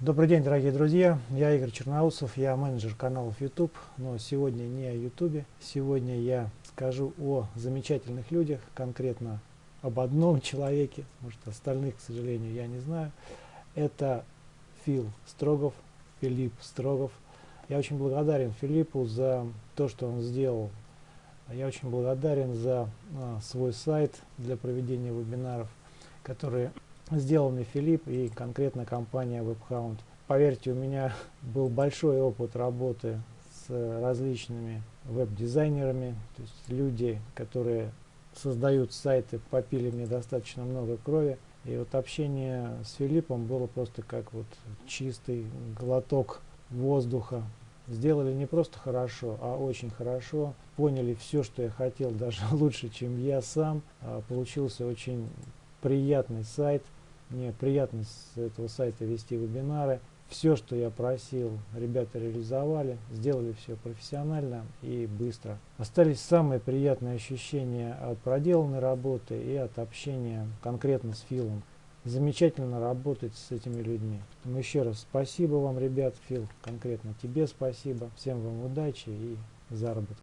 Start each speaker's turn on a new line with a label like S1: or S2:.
S1: Добрый день, дорогие друзья. Я Игорь Черноусов, я менеджер каналов YouTube, но сегодня не о YouTube. Сегодня я скажу о замечательных людях, конкретно об одном человеке, может остальных, к сожалению, я не знаю. Это Фил Строгов, Филипп Строгов. Я очень благодарен Филиппу за то, что он сделал. Я очень благодарен за а, свой сайт для проведения вебинаров, которые сделанный Филипп и конкретно компания WebHound. Поверьте, у меня был большой опыт работы с различными веб-дизайнерами, то есть люди, которые создают сайты, попили мне достаточно много крови. И вот общение с Филиппом было просто как вот чистый глоток воздуха. Сделали не просто хорошо, а очень хорошо. Поняли все, что я хотел, даже лучше, чем я сам. А, получился очень приятный сайт. Мне приятно с этого сайта вести вебинары. Все, что я просил, ребята реализовали, сделали все профессионально и быстро. Остались самые приятные ощущения от проделанной работы и от общения конкретно с Филом. Замечательно работать с этими людьми. Поэтому еще раз спасибо вам, ребят. Фил, конкретно тебе спасибо. Всем вам удачи и заработка.